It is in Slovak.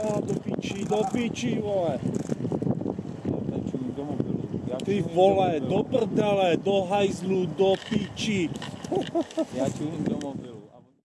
Á, do piči, do piči, vole. Ty vole, do prdele, do hajzlu, do piči. Ja do mobilu.